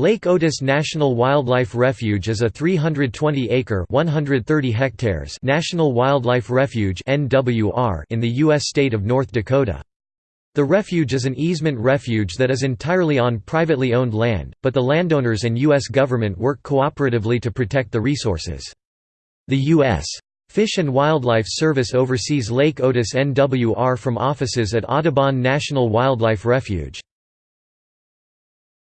Lake Otis National Wildlife Refuge is a 320-acre (130 hectares) national wildlife refuge (NWR) in the U.S. state of North Dakota. The refuge is an easement refuge that is entirely on privately owned land, but the landowners and U.S. government work cooperatively to protect the resources. The U.S. Fish and Wildlife Service oversees Lake Otis NWR from offices at Audubon National Wildlife Refuge.